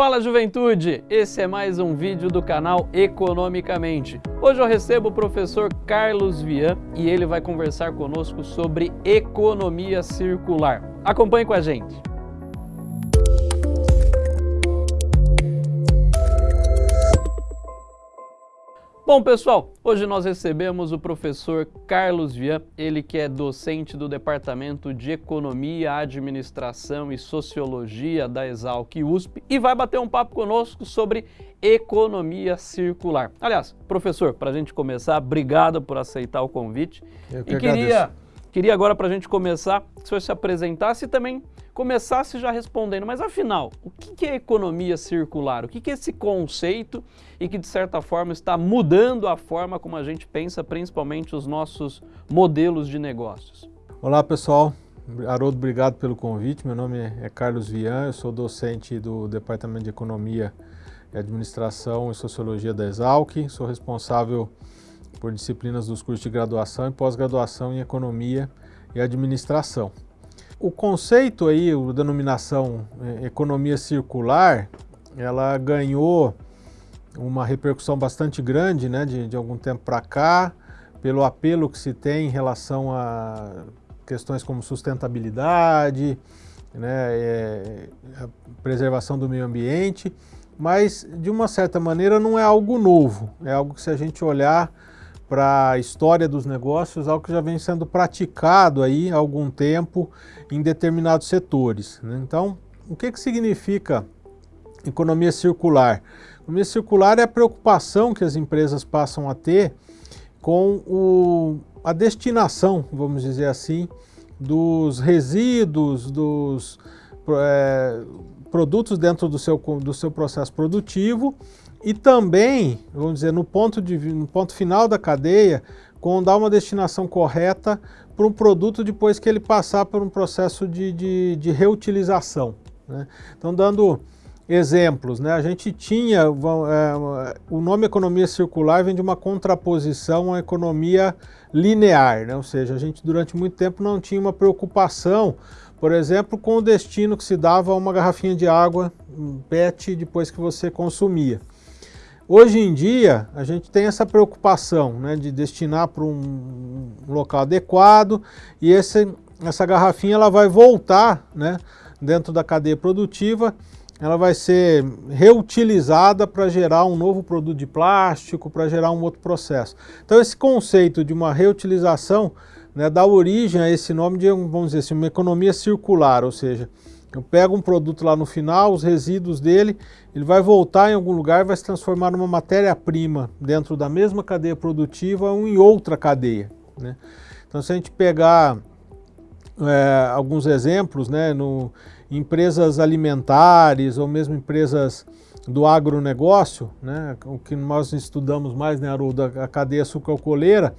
Fala juventude, esse é mais um vídeo do canal Economicamente. Hoje eu recebo o professor Carlos Vian e ele vai conversar conosco sobre economia circular. Acompanhe com a gente. Bom pessoal, hoje nós recebemos o professor Carlos Vian, ele que é docente do Departamento de Economia, Administração e Sociologia da Exalc USP e vai bater um papo conosco sobre economia circular. Aliás, professor, para a gente começar, obrigado por aceitar o convite. Eu que e queria, queria agora para a gente começar, que o senhor se apresentasse e também começasse já respondendo, mas afinal, o que é economia circular? O que é esse conceito e que de certa forma está mudando a forma como a gente pensa, principalmente os nossos modelos de negócios? Olá pessoal, Haroldo, obrigado pelo convite. Meu nome é Carlos Vian, eu sou docente do Departamento de Economia, Administração e Sociologia da Exalc, sou responsável por disciplinas dos cursos de graduação e pós-graduação em Economia e Administração. O conceito aí, a denominação é, economia circular, ela ganhou uma repercussão bastante grande né, de, de algum tempo para cá, pelo apelo que se tem em relação a questões como sustentabilidade, né, é, preservação do meio ambiente, mas de uma certa maneira não é algo novo, é algo que se a gente olhar para a história dos negócios, algo que já vem sendo praticado aí há algum tempo em determinados setores. Né? Então, o que, que significa economia circular? Economia circular é a preocupação que as empresas passam a ter com o, a destinação, vamos dizer assim, dos resíduos, dos é, produtos dentro do seu, do seu processo produtivo e também, vamos dizer, no ponto, de, no ponto final da cadeia, com dar uma destinação correta para um produto depois que ele passar por um processo de, de, de reutilização. Né? Então, dando exemplos, né? a gente tinha, é, o nome economia circular vem de uma contraposição à economia linear, né? ou seja, a gente durante muito tempo não tinha uma preocupação, por exemplo, com o destino que se dava a uma garrafinha de água um PET depois que você consumia. Hoje em dia, a gente tem essa preocupação né, de destinar para um local adequado e esse, essa garrafinha ela vai voltar né, dentro da cadeia produtiva, ela vai ser reutilizada para gerar um novo produto de plástico, para gerar um outro processo. Então esse conceito de uma reutilização né, dá origem a esse nome de, vamos dizer assim, uma economia circular, ou seja, eu pego um produto lá no final, os resíduos dele, ele vai voltar em algum lugar e vai se transformar numa matéria-prima dentro da mesma cadeia produtiva ou em outra cadeia. Né? Então se a gente pegar é, alguns exemplos, né, no, empresas alimentares ou mesmo empresas do agronegócio, né, o que nós estudamos mais, né, Haroldo, a cadeia sucroalcooleira,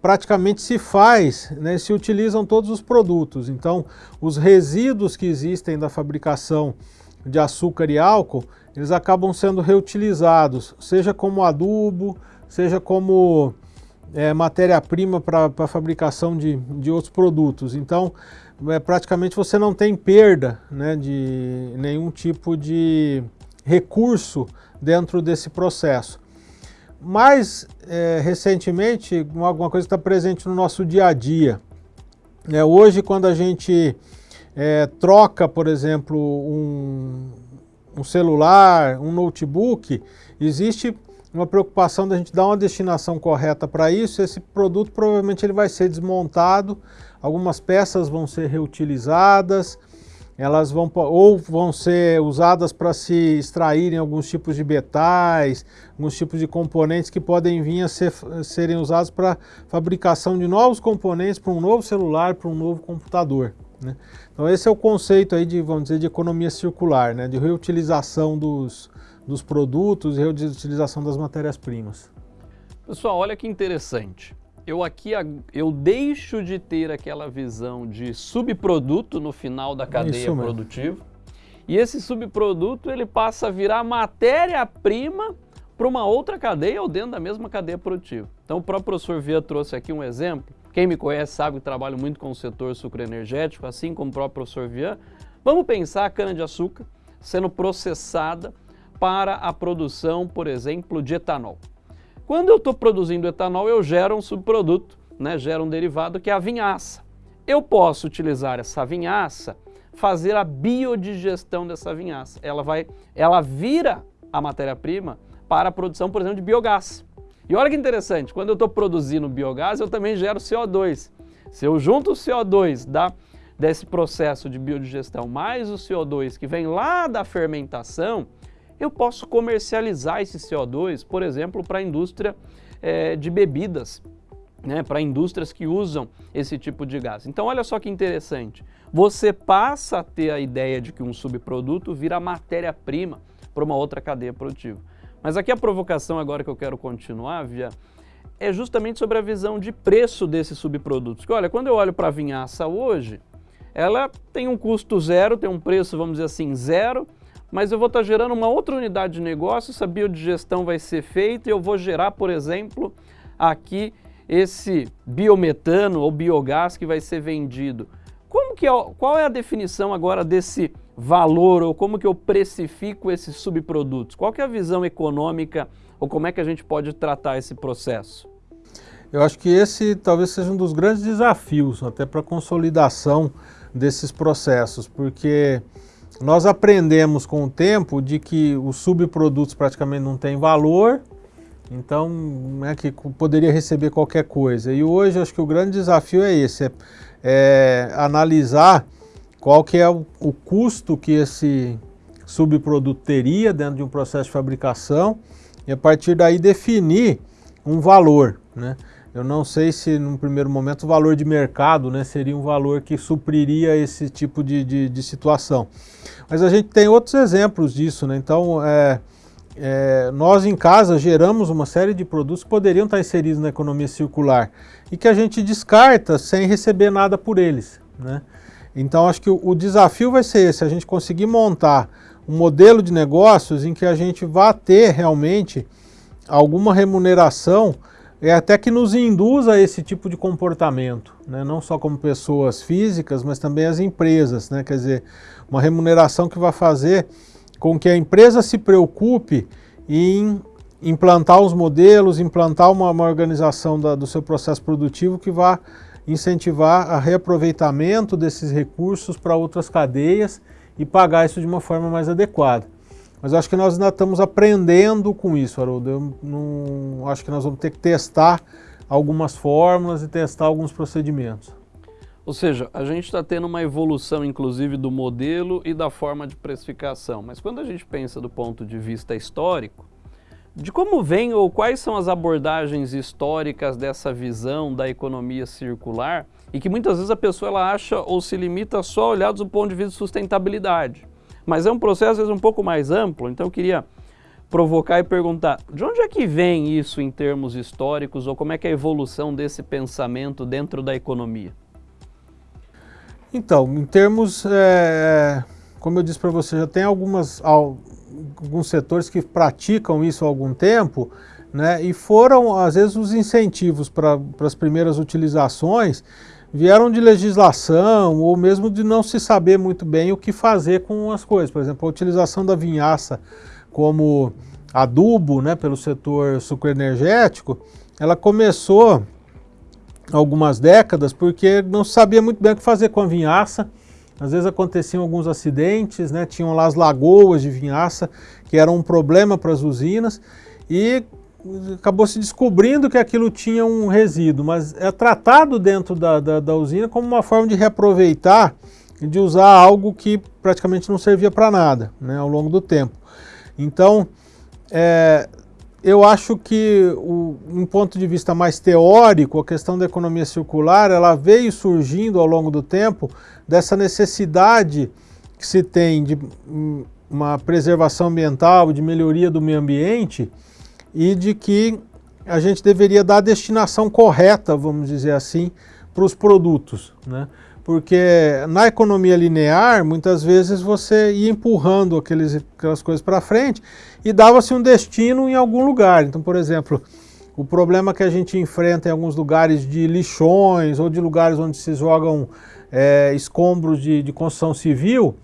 praticamente se faz, né, se utilizam todos os produtos. Então, os resíduos que existem da fabricação de açúcar e álcool, eles acabam sendo reutilizados, seja como adubo, seja como é, matéria-prima para a fabricação de, de outros produtos. Então, é, praticamente você não tem perda né, de nenhum tipo de recurso dentro desse processo. Mais é, recentemente, alguma coisa que está presente no nosso dia a dia. É, hoje, quando a gente é, troca, por exemplo, um, um celular, um notebook, existe uma preocupação da gente dar uma destinação correta para isso, esse produto provavelmente ele vai ser desmontado, algumas peças vão ser reutilizadas, elas vão ou vão ser usadas para se extraírem alguns tipos de metais, alguns tipos de componentes que podem vir a ser, serem usados para fabricação de novos componentes para um novo celular, para um novo computador. Né? Então esse é o conceito aí de, vamos dizer, de economia circular, né? de reutilização dos, dos produtos reutilização das matérias-primas. Pessoal, olha que interessante eu aqui eu deixo de ter aquela visão de subproduto no final da cadeia produtiva e esse subproduto ele passa a virar matéria-prima para uma outra cadeia ou dentro da mesma cadeia produtiva. Então o próprio professor Via trouxe aqui um exemplo. Quem me conhece sabe que trabalho muito com o setor sucroenergético, assim como o próprio professor Via. Vamos pensar a cana-de-açúcar. sendo processada para a produção, por exemplo, de etanol. Quando eu estou produzindo etanol, eu gero um subproduto, né, gero um derivado que é a vinhaça. Eu posso utilizar essa vinhaça, fazer a biodigestão dessa vinhaça. Ela, vai, ela vira a matéria-prima para a produção, por exemplo, de biogás. E olha que interessante, quando eu estou produzindo biogás, eu também gero CO2. Se eu junto o CO2 da, desse processo de biodigestão mais o CO2 que vem lá da fermentação, eu posso comercializar esse CO2, por exemplo, para a indústria é, de bebidas, né, para indústrias que usam esse tipo de gás. Então olha só que interessante, você passa a ter a ideia de que um subproduto vira matéria-prima para uma outra cadeia produtiva. Mas aqui a provocação agora que eu quero continuar, Via, é justamente sobre a visão de preço desses subprodutos. Olha, quando eu olho para a vinhaça hoje, ela tem um custo zero, tem um preço, vamos dizer assim, zero, mas eu vou estar gerando uma outra unidade de negócio, essa biodigestão vai ser feita e eu vou gerar, por exemplo, aqui esse biometano ou biogás que vai ser vendido. Como que é, qual é a definição agora desse valor ou como que eu precifico esses subprodutos? Qual que é a visão econômica ou como é que a gente pode tratar esse processo? Eu acho que esse talvez seja um dos grandes desafios até para a consolidação desses processos, porque nós aprendemos com o tempo de que os subprodutos praticamente não têm valor, então é que poderia receber qualquer coisa. E hoje acho que o grande desafio é esse, é, é analisar qual que é o, o custo que esse subproduto teria dentro de um processo de fabricação e a partir daí definir um valor. Né? Eu não sei se num primeiro momento o valor de mercado né, seria um valor que supriria esse tipo de, de, de situação. Mas a gente tem outros exemplos disso, né? Então, é, é, nós em casa geramos uma série de produtos que poderiam estar inseridos na economia circular e que a gente descarta sem receber nada por eles, né? Então, acho que o, o desafio vai ser esse, a gente conseguir montar um modelo de negócios em que a gente vá ter realmente alguma remuneração é até que nos induza a esse tipo de comportamento, né? não só como pessoas físicas, mas também as empresas, né? quer dizer, uma remuneração que vai fazer com que a empresa se preocupe em implantar os modelos, implantar uma, uma organização da, do seu processo produtivo que vá incentivar a reaproveitamento desses recursos para outras cadeias e pagar isso de uma forma mais adequada. Mas acho que nós ainda estamos aprendendo com isso, Haroldo. Eu não, acho que nós vamos ter que testar algumas fórmulas e testar alguns procedimentos. Ou seja, a gente está tendo uma evolução, inclusive, do modelo e da forma de precificação. Mas quando a gente pensa do ponto de vista histórico, de como vem ou quais são as abordagens históricas dessa visão da economia circular e que muitas vezes a pessoa ela acha ou se limita só a olhar do ponto de vista de sustentabilidade. Mas é um processo, às vezes, um pouco mais amplo, então eu queria provocar e perguntar, de onde é que vem isso em termos históricos, ou como é que é a evolução desse pensamento dentro da economia? Então, em termos, é, como eu disse para você, já tem algumas, alguns setores que praticam isso há algum tempo, né, e foram, às vezes, os incentivos para as primeiras utilizações vieram de legislação ou mesmo de não se saber muito bem o que fazer com as coisas. Por exemplo, a utilização da vinhaça como adubo né, pelo setor sucroenergético, ela começou algumas décadas porque não sabia muito bem o que fazer com a vinhaça. Às vezes aconteciam alguns acidentes, né, tinham lá as lagoas de vinhaça que eram um problema para as usinas e acabou se descobrindo que aquilo tinha um resíduo, mas é tratado dentro da, da, da usina como uma forma de reaproveitar e de usar algo que praticamente não servia para nada né, ao longo do tempo. Então, é, eu acho que, o, um ponto de vista mais teórico, a questão da economia circular, ela veio surgindo ao longo do tempo dessa necessidade que se tem de hum, uma preservação ambiental, de melhoria do meio ambiente, e de que a gente deveria dar a destinação correta, vamos dizer assim, para os produtos. Né? Porque na economia linear, muitas vezes você ia empurrando aqueles, aquelas coisas para frente e dava-se um destino em algum lugar. Então, por exemplo, o problema que a gente enfrenta em alguns lugares de lixões ou de lugares onde se jogam é, escombros de, de construção civil,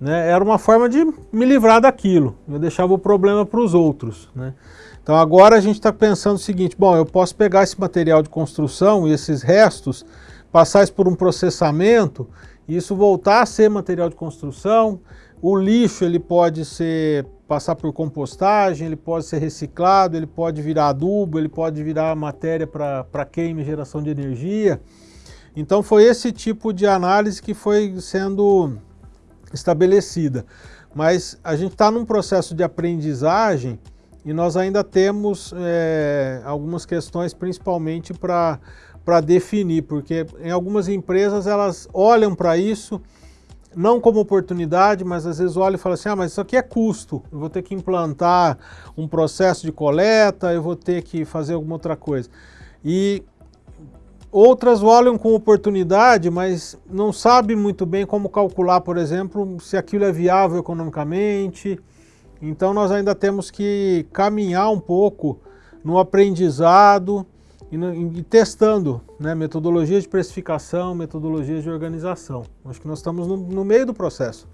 né, era uma forma de me livrar daquilo. Eu deixava o problema para os outros. Né? Então agora a gente está pensando o seguinte, bom, eu posso pegar esse material de construção e esses restos, passar isso por um processamento, e isso voltar a ser material de construção, o lixo ele pode ser passar por compostagem, ele pode ser reciclado, ele pode virar adubo, ele pode virar matéria para queima e geração de energia. Então foi esse tipo de análise que foi sendo estabelecida. Mas a gente está num processo de aprendizagem e nós ainda temos é, algumas questões, principalmente para definir, porque em algumas empresas elas olham para isso não como oportunidade, mas às vezes olham e falam assim, ah, mas isso aqui é custo, eu vou ter que implantar um processo de coleta, eu vou ter que fazer alguma outra coisa. E Outras olham com oportunidade, mas não sabem muito bem como calcular, por exemplo, se aquilo é viável economicamente. Então nós ainda temos que caminhar um pouco no aprendizado e, no, e testando né, metodologias de precificação, metodologias de organização. Acho que nós estamos no, no meio do processo.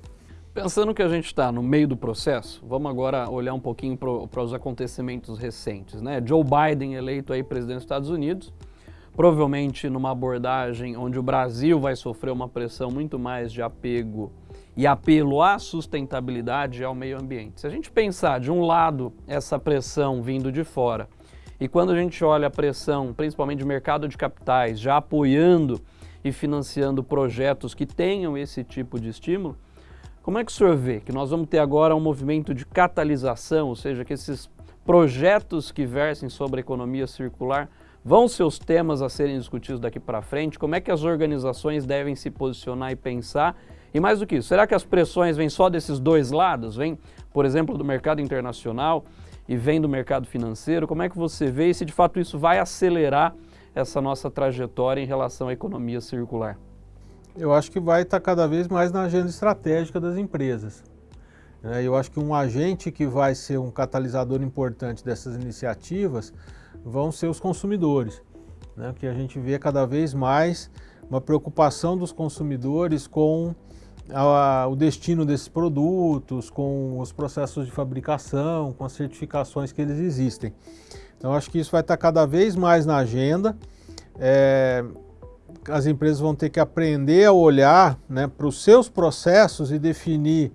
Pensando que a gente está no meio do processo, vamos agora olhar um pouquinho para os acontecimentos recentes. Né? Joe Biden eleito aí presidente dos Estados Unidos, provavelmente numa abordagem onde o Brasil vai sofrer uma pressão muito mais de apego e apelo à sustentabilidade e ao meio ambiente. Se a gente pensar, de um lado, essa pressão vindo de fora, e quando a gente olha a pressão, principalmente de mercado de capitais, já apoiando e financiando projetos que tenham esse tipo de estímulo, como é que o senhor vê que nós vamos ter agora um movimento de catalisação, ou seja, que esses projetos que versem sobre a economia circular Vão ser os temas a serem discutidos daqui para frente? Como é que as organizações devem se posicionar e pensar? E mais do que isso, será que as pressões vêm só desses dois lados? Vêm, por exemplo, do mercado internacional e vem do mercado financeiro? Como é que você vê e se de fato isso vai acelerar essa nossa trajetória em relação à economia circular? Eu acho que vai estar cada vez mais na agenda estratégica das empresas. Né? Eu acho que um agente que vai ser um catalisador importante dessas iniciativas vão ser os consumidores, né? que a gente vê cada vez mais uma preocupação dos consumidores com a, o destino desses produtos, com os processos de fabricação, com as certificações que eles existem. Então acho que isso vai estar cada vez mais na agenda. É, as empresas vão ter que aprender a olhar né, para os seus processos e definir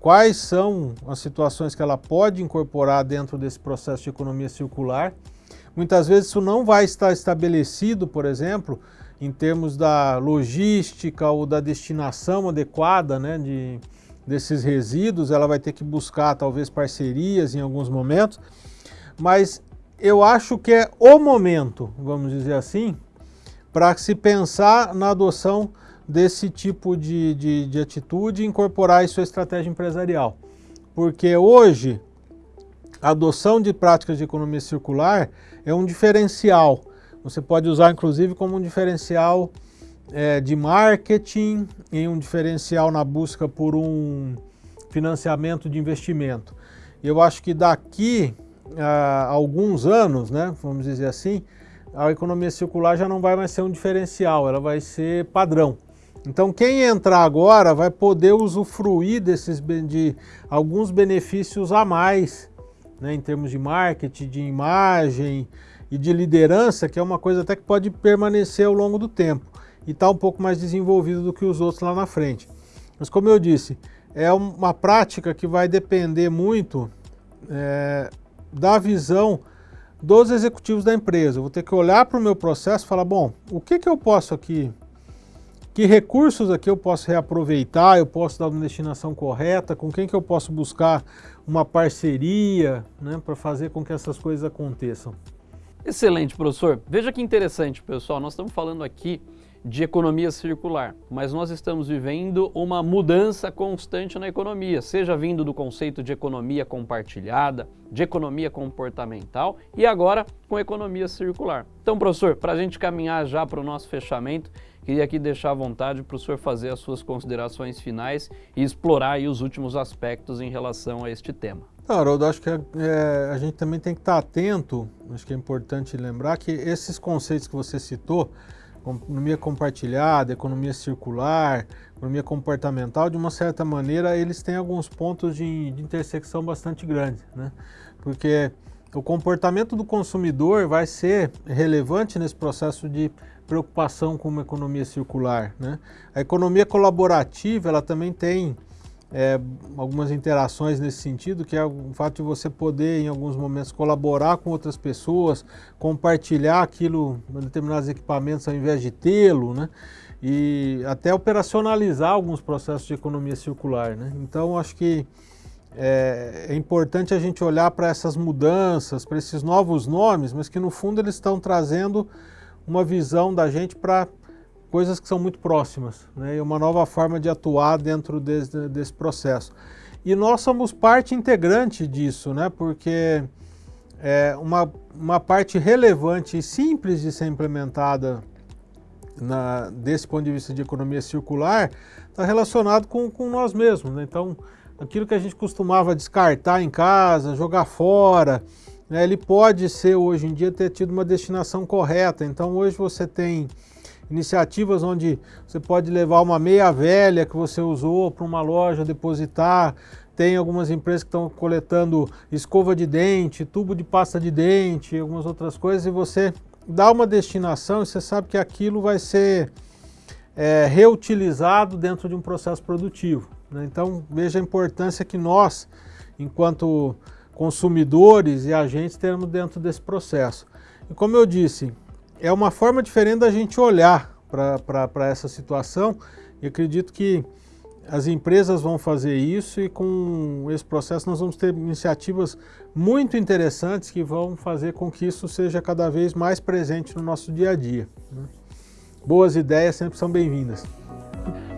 quais são as situações que ela pode incorporar dentro desse processo de economia circular Muitas vezes isso não vai estar estabelecido, por exemplo, em termos da logística ou da destinação adequada né, de, desses resíduos, ela vai ter que buscar talvez parcerias em alguns momentos, mas eu acho que é o momento, vamos dizer assim, para se pensar na adoção desse tipo de, de, de atitude e incorporar isso à estratégia empresarial. Porque hoje, a adoção de práticas de economia circular é um diferencial. Você pode usar inclusive como um diferencial é, de marketing e um diferencial na busca por um financiamento de investimento. Eu acho que daqui a alguns anos, né, vamos dizer assim, a economia circular já não vai mais ser um diferencial, ela vai ser padrão. Então quem entrar agora vai poder usufruir desses de alguns benefícios a mais né, em termos de marketing, de imagem e de liderança, que é uma coisa até que pode permanecer ao longo do tempo e está um pouco mais desenvolvido do que os outros lá na frente. Mas como eu disse, é uma prática que vai depender muito é, da visão dos executivos da empresa. Eu vou ter que olhar para o meu processo e falar, bom, o que, que eu posso aqui, que recursos aqui eu posso reaproveitar, eu posso dar uma destinação correta, com quem que eu posso buscar uma parceria né, para fazer com que essas coisas aconteçam. Excelente, professor. Veja que interessante, pessoal. Nós estamos falando aqui de economia circular, mas nós estamos vivendo uma mudança constante na economia, seja vindo do conceito de economia compartilhada, de economia comportamental e agora com economia circular. Então, professor, para a gente caminhar já para o nosso fechamento, Queria aqui deixar à vontade para o senhor fazer as suas considerações finais e explorar os últimos aspectos em relação a este tema. Haroldo, acho que é, é, a gente também tem que estar atento, acho que é importante lembrar que esses conceitos que você citou, economia compartilhada, economia circular, economia comportamental, de uma certa maneira, eles têm alguns pontos de, de intersecção bastante grandes, né? Porque o comportamento do consumidor vai ser relevante nesse processo de preocupação com uma economia circular, né? A economia colaborativa, ela também tem é, algumas interações nesse sentido, que é o fato de você poder, em alguns momentos, colaborar com outras pessoas, compartilhar aquilo, determinados equipamentos, ao invés de tê-lo, né? e até operacionalizar alguns processos de economia circular. Né? Então, acho que é, é importante a gente olhar para essas mudanças, para esses novos nomes, mas que, no fundo, eles estão trazendo uma visão da gente para coisas que são muito próximas, né? e uma nova forma de atuar dentro desse, desse processo. E nós somos parte integrante disso, né? porque é uma, uma parte relevante e simples de ser implementada na, desse ponto de vista de economia circular está relacionado com, com nós mesmos. Né? Então, aquilo que a gente costumava descartar em casa, jogar fora, né? ele pode ser hoje em dia ter tido uma destinação correta. Então, hoje você tem iniciativas onde você pode levar uma meia velha que você usou para uma loja depositar. Tem algumas empresas que estão coletando escova de dente, tubo de pasta de dente, algumas outras coisas, e você dá uma destinação e você sabe que aquilo vai ser é, reutilizado dentro de um processo produtivo. Né? Então veja a importância que nós, enquanto consumidores e agentes, temos dentro desse processo. E como eu disse, é uma forma diferente da gente olhar para essa situação e acredito que as empresas vão fazer isso e com esse processo nós vamos ter iniciativas muito interessantes que vão fazer com que isso seja cada vez mais presente no nosso dia a dia. Né? Boas ideias sempre são bem-vindas.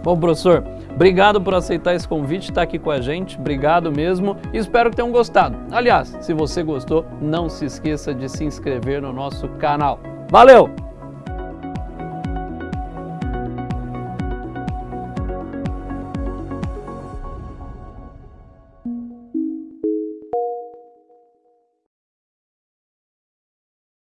Bom, professor, obrigado por aceitar esse convite, estar aqui com a gente, obrigado mesmo e espero que tenham gostado. Aliás, se você gostou, não se esqueça de se inscrever no nosso canal. Valeu!